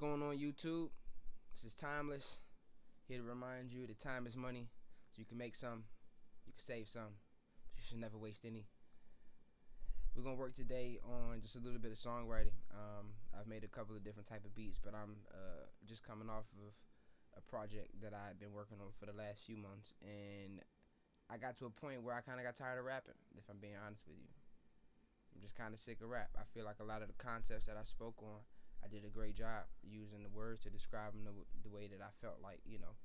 going on YouTube? This is Timeless. Here to remind you that time is money. So you can make some, you can save some. You should never waste any. We're gonna work today on just a little bit of songwriting. Um, I've made a couple of different type of beats, but I'm uh, just coming off of a project that I've been working on for the last few months, and I got to a point where I kind of got tired of rapping. If I'm being honest with you, I'm just kind of sick of rap. I feel like a lot of the concepts that I spoke on I did a great job using the words to describe them the, the way that I felt like, you know,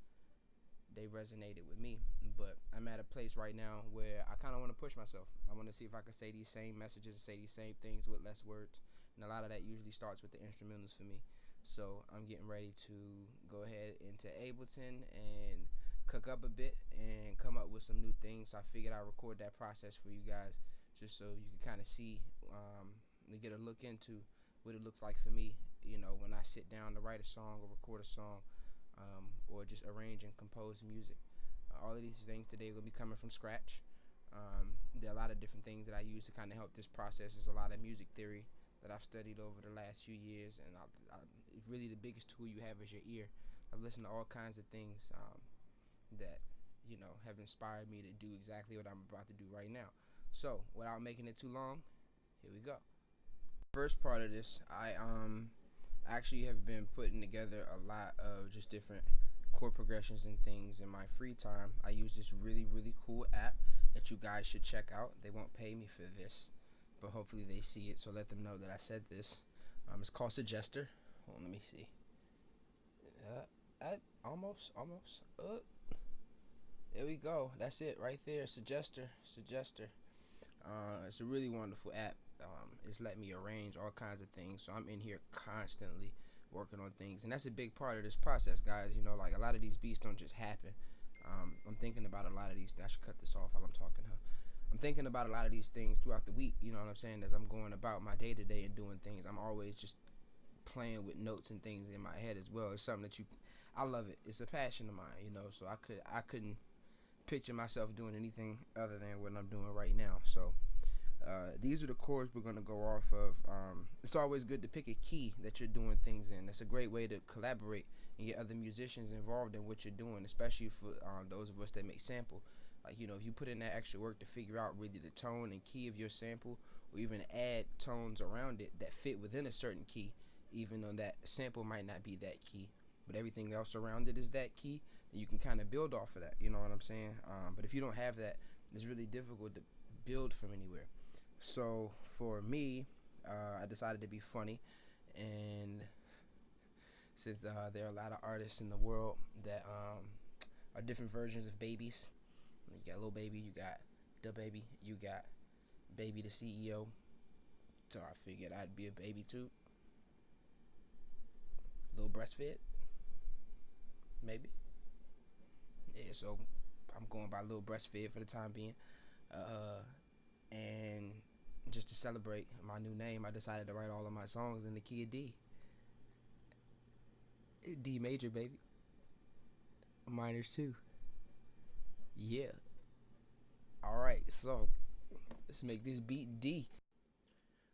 they resonated with me. But I'm at a place right now where I kind of want to push myself. I want to see if I can say these same messages, say these same things with less words. And a lot of that usually starts with the instrumentals for me. So I'm getting ready to go ahead into Ableton and cook up a bit and come up with some new things. So I figured I'd record that process for you guys just so you can kind of see um, and get a look into what it looks like for me, you know, when I sit down to write a song or record a song, um, or just arrange and compose music. Uh, all of these things today will be coming from scratch. Um, there are a lot of different things that I use to kind of help this process. There's a lot of music theory that I've studied over the last few years, and I, I, really the biggest tool you have is your ear. I've listened to all kinds of things um, that you know have inspired me to do exactly what I'm about to do right now. So, without making it too long, here we go first part of this, I um actually have been putting together a lot of just different chord progressions and things in my free time. I use this really really cool app that you guys should check out. They won't pay me for this, but hopefully they see it. So let them know that I said this. Um, it's called Suggester. On, let me see. Uh, I, almost, almost. Uh, there we go. That's it right there. Suggester, Suggester. Uh, it's a really wonderful app um, it's let me arrange all kinds of things. So I'm in here constantly working on things, and that's a big part of this process, guys. You know, like a lot of these beats don't just happen. Um, I'm thinking about a lot of these. I should cut this off while I'm talking. Huh? I'm thinking about a lot of these things throughout the week. You know what I'm saying? As I'm going about my day to day and doing things, I'm always just playing with notes and things in my head as well. It's something that you, I love it. It's a passion of mine. You know, so I could I couldn't picture myself doing anything other than what I'm doing right now. So uh, these are the chords we're going to go off of. Um, it's always good to pick a key that you're doing things in. It's a great way to collaborate and get other musicians involved in what you're doing, especially for um, those of us that make sample. Like, you know, if you put in that extra work to figure out really the tone and key of your sample, or even add tones around it that fit within a certain key, even though that sample might not be that key, but everything else around it is that key, then you can kind of build off of that. You know what I'm saying? Um, but if you don't have that, it's really difficult to build from anywhere. So for me, uh, I decided to be funny, and since uh, there are a lot of artists in the world that um, are different versions of babies, you got Lil Baby, you got DaBaby, you got Baby the CEO. So I figured I'd be a baby too. Little breastfed, maybe. Yeah, so I'm going by little breastfed for the time being. Uh, and just to celebrate my new name, I decided to write all of my songs in the key of D. D major, baby. Minors too. Yeah. All right, so let's make this beat D.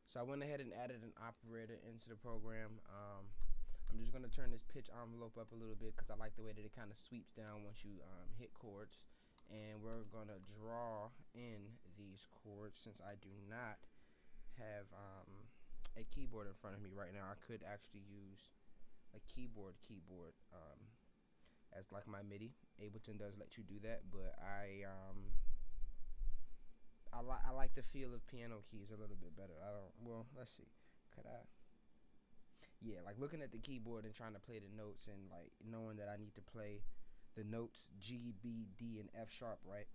So I went ahead and added an operator into the program. Um, I'm just gonna turn this pitch envelope up a little bit because I like the way that it kind of sweeps down once you um, hit chords and we're gonna draw in these chords since I do not have um, a keyboard in front of me right now. I could actually use a keyboard keyboard um, as like my MIDI. Ableton does let you do that but I um, I, li I like the feel of piano keys a little bit better. I don't well let's see. Could I? Yeah like looking at the keyboard and trying to play the notes and like knowing that I need to play the notes G, B, D, and F sharp, right?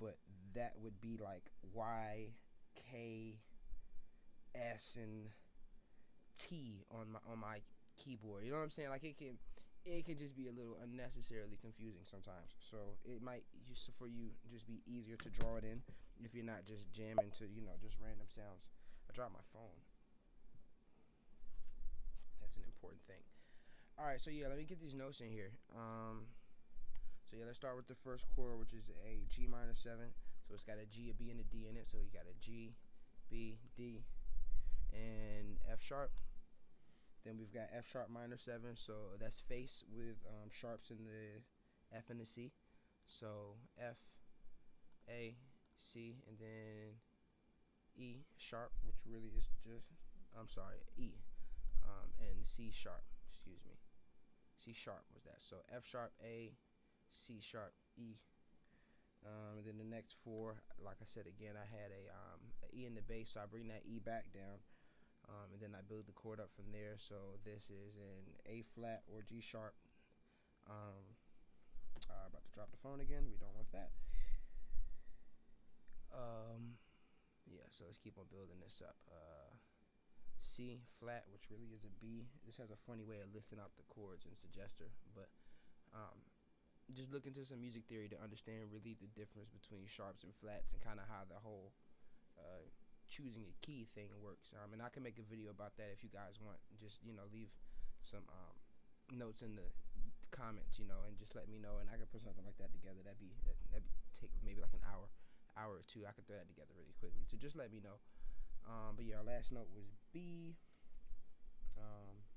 But that would be like Y, K, S, and T on my on my keyboard. You know what I'm saying? Like it can it can just be a little unnecessarily confusing sometimes. So it might just for you just be easier to draw it in if you're not just jamming to you know just random sounds. I dropped my phone. That's an important thing. All right, so yeah, let me get these notes in here. Um, so yeah, let's start with the first chord, which is a G minor 7. So it's got a G, a B, and a D in it. So you got a G, B, D, and F sharp. Then we've got F sharp minor seven, so that's face with um, sharps in the F and the C. So F, A, C, and then E sharp, which really is just, I'm sorry, E, um, and C sharp, excuse me. C sharp was that. So F sharp, A, C sharp, E. Um, then the next four, like I said again, I had a, um, a E in the bass, so I bring that E back down. Um, and then I build the chord up from there. So this is an A flat or G sharp. Um, uh, about to drop the phone again. We don't want that. Um, yeah, so let's keep on building this up. Uh, C flat, which really is a B. This has a funny way of listing out the chords in Suggester, but um, just look into some music theory to understand really the difference between sharps and flats and kind of how the whole uh, choosing a key thing works. Um, and I can make a video about that if you guys want. Just you know, leave some um, notes in the comments, you know, and just let me know, and I can put something like that together. That'd be that'd be take maybe like an hour, hour or two. I could throw that together really quickly. So just let me know. Um, but yeah, our last note was B. Um,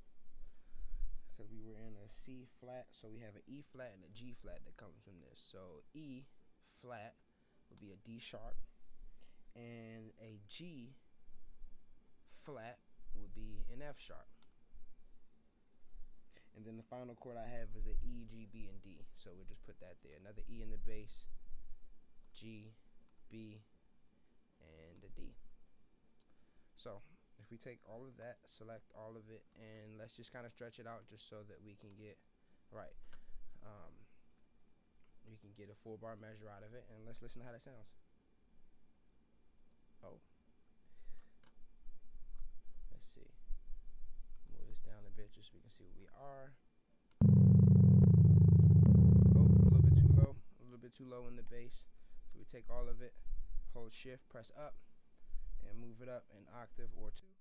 because we were in a C flat, so we have an E flat and a G flat that comes from this. So E flat would be a D sharp, and a G flat would be an F sharp. And then the final chord I have is an E, G, B, and D. So we'll just put that there. Another E in the bass, G, B, and a D. So if we take all of that, select all of it, and let's just kind of stretch it out just so that we can get, right, um, we can get a full bar measure out of it, and let's listen to how that sounds. Oh. Let's see. Move this down a bit just so we can see what we are. Oh, a little bit too low. A little bit too low in the bass. So we take all of it, hold shift, press up, and move it up an octave or two.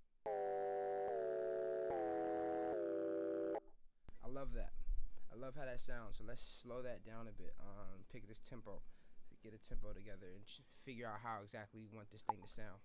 I love that. I love how that sounds. So let's slow that down a bit. Um, pick this tempo, get a tempo together, and figure out how exactly you want this thing to sound.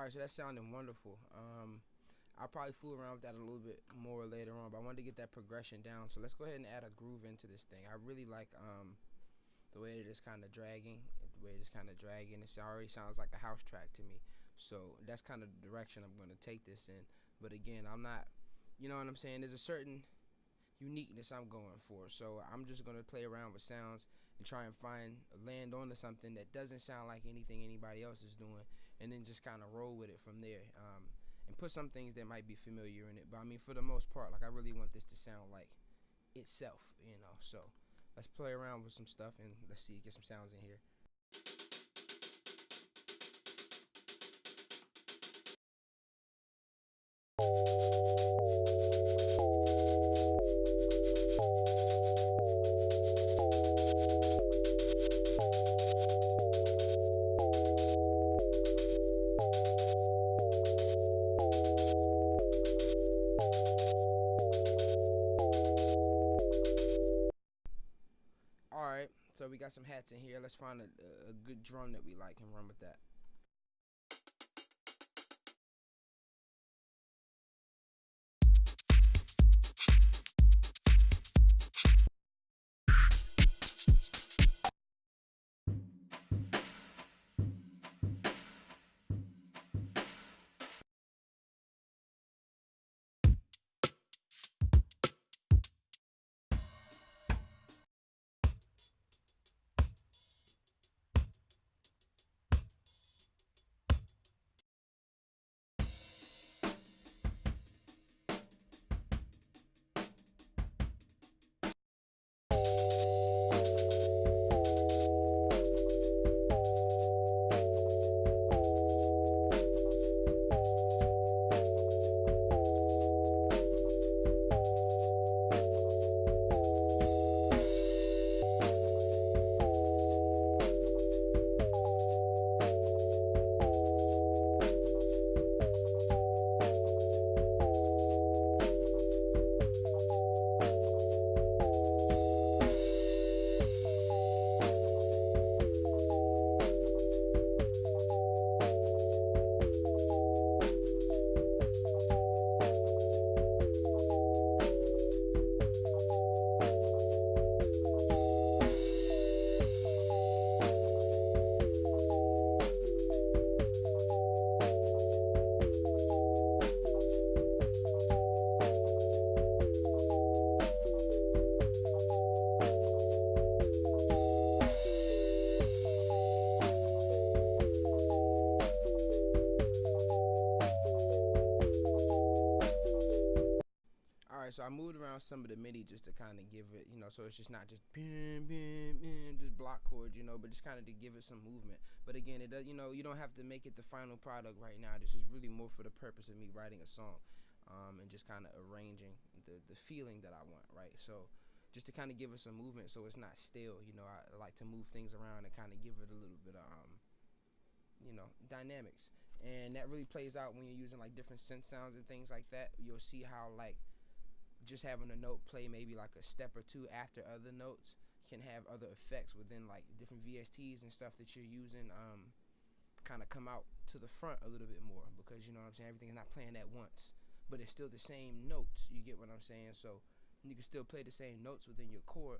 All right, so that's sounding wonderful. Um, I'll probably fool around with that a little bit more later on, but I wanted to get that progression down. So let's go ahead and add a groove into this thing. I really like um, the way it is kind of dragging, the way it is kind of dragging. It already sounds like a house track to me. So that's kind of the direction I'm going to take this in. But again, I'm not, you know what I'm saying? There's a certain uniqueness I'm going for. So I'm just going to play around with sounds and try and find land onto something that doesn't sound like anything anybody else is doing and then just kind of roll with it from there um, and put some things that might be familiar in it. But I mean for the most part like I really want this to sound like itself you know? So let's play around with some stuff and let's see get some sounds in here got some hats in here. Let's find a, a good drum that we like and run with that. Around some of the MIDI just to kind of give it, you know, so it's just not just just block chords, you know, but just kind of to give it some movement. But again, it does, you know, you don't have to make it the final product right now. This is really more for the purpose of me writing a song, um, and just kind of arranging the the feeling that I want, right? So just to kind of give it some movement, so it's not still. You know, I like to move things around and kind of give it a little bit of, um, you know, dynamics and that really plays out when you're using like different synth sounds and things like that. You'll see how like just having a note play maybe like a step or two after other notes can have other effects within like different VSTs and stuff that you're using um kind of come out to the front a little bit more because you know what I'm saying everything's not playing at once but it's still the same notes you get what I'm saying? So you can still play the same notes within your chord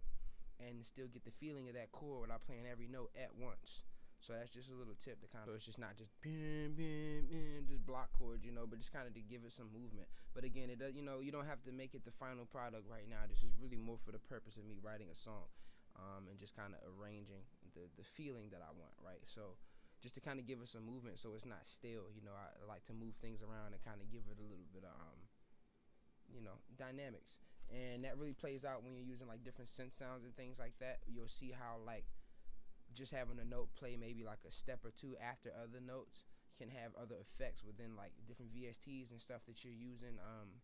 and still get the feeling of that chord without playing every note at once so that's just a little tip to kind of, so it's just not just bam, bam, bam, just block chords, you know, but just kind of to give it some movement. But again, it does, you know, you don't have to make it the final product right now. This is really more for the purpose of me writing a song, um, and just kind of arranging the the feeling that I want, right? So just to kind of give it some movement, so it's not still. You know, I like to move things around and kind of give it a little bit of, um, you know, dynamics, and that really plays out when you're using like different synth sounds and things like that. You'll see how like just having a note play maybe like a step or two after other notes can have other effects within like different VSTs and stuff that you're using um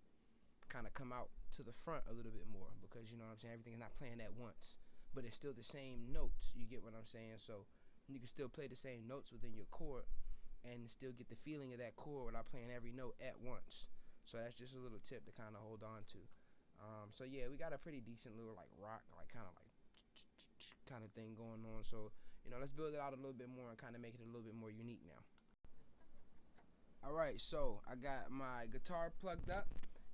kind of come out to the front a little bit more because you know what I'm saying everything's not playing at once but it's still the same notes you get what I'm saying? So you can still play the same notes within your chord and still get the feeling of that chord without playing every note at once. So that's just a little tip to kind of hold on to. Um, so yeah we got a pretty decent little like rock like kind of like kind of thing going on. So, you know, let's build it out a little bit more and kind of make it a little bit more unique now. Alright, so I got my guitar plugged up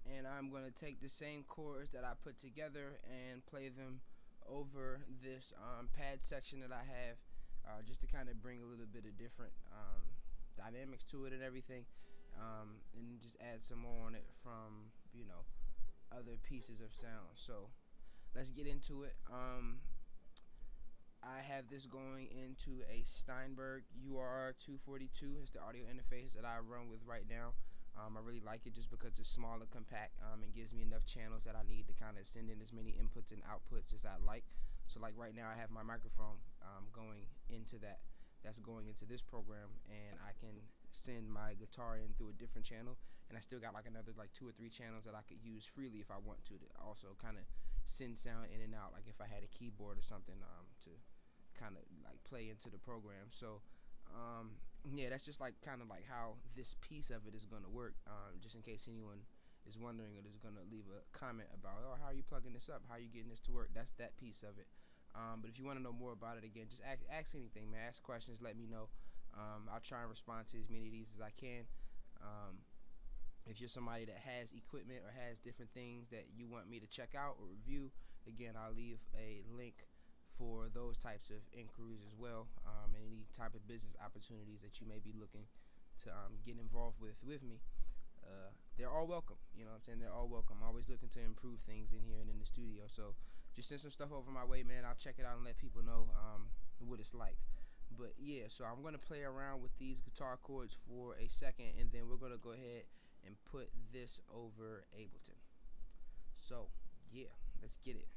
and I'm going to take the same chords that I put together and play them over this um, pad section that I have uh, just to kind of bring a little bit of different um, dynamics to it and everything um, and just add some more on it from, you know, other pieces of sound. So let's get into it. Um, I have this going into a Steinberg UR 242. It's the audio interface that I run with right now. Um, I really like it just because it's small and compact um, and gives me enough channels that I need to kind of send in as many inputs and outputs as I like. So like right now I have my microphone um, going into that. That's going into this program and I can send my guitar in through a different channel and I still got like another like two or three channels that I could use freely if I want to to also kind of send sound in and out like if I had a keyboard or something um, to kind of like play into the program. So um, yeah, that's just like kind of like how this piece of it is going to work. Um, just in case anyone is wondering or is going to leave a comment about, oh, how are you plugging this up? How are you getting this to work? That's that piece of it. Um, but if you want to know more about it, again, just ask, ask anything, man. Ask questions. Let me know. Um, I'll try and respond to as many of these as I can. Um, if you're somebody that has equipment or has different things that you want me to check out or review, again, I'll leave a link for those types of inquiries as well um, any type of business opportunities that you may be looking to um, get involved with with me uh, they're all welcome you know what I'm saying? They're all welcome. I'm always looking to improve things in here and in the studio so just send some stuff over my way man. I'll check it out and let people know um, what it's like. But yeah so I'm gonna play around with these guitar chords for a second and then we're gonna go ahead and put this over Ableton. So yeah let's get it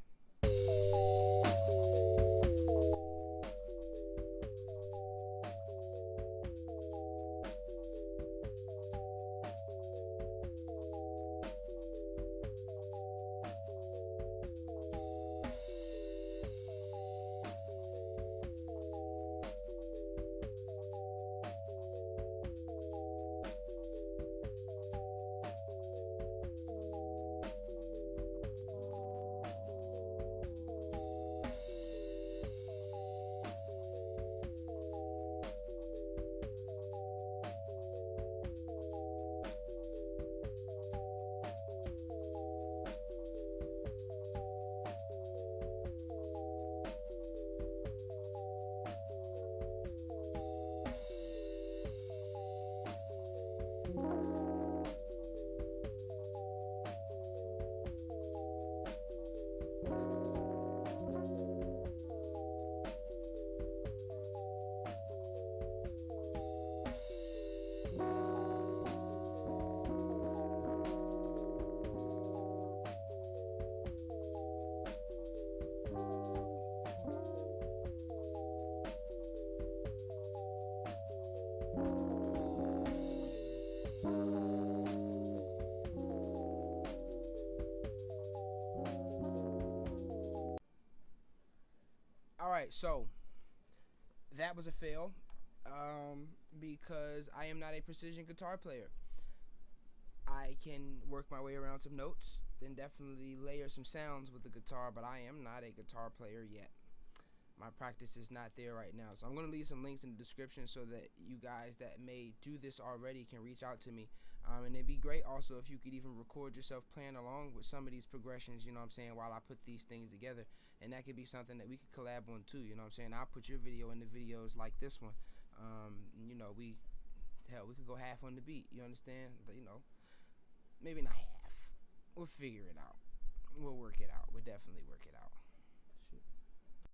right, so that was a fail um, because I am not a precision guitar player. I can work my way around some notes, then definitely layer some sounds with the guitar, but I am not a guitar player yet. My practice is not there right now. So I'm going to leave some links in the description so that you guys that may do this already can reach out to me. Um, and it'd be great also if you could even record yourself playing along with some of these progressions, you know what I'm saying, while I put these things together. And that could be something that we could collab on too, you know what I'm saying. I'll put your video in the videos like this one. Um, you know, we, hell, we could go half on the beat, you understand? But, you know, maybe not half. We'll figure it out. We'll work it out. We'll definitely work it out.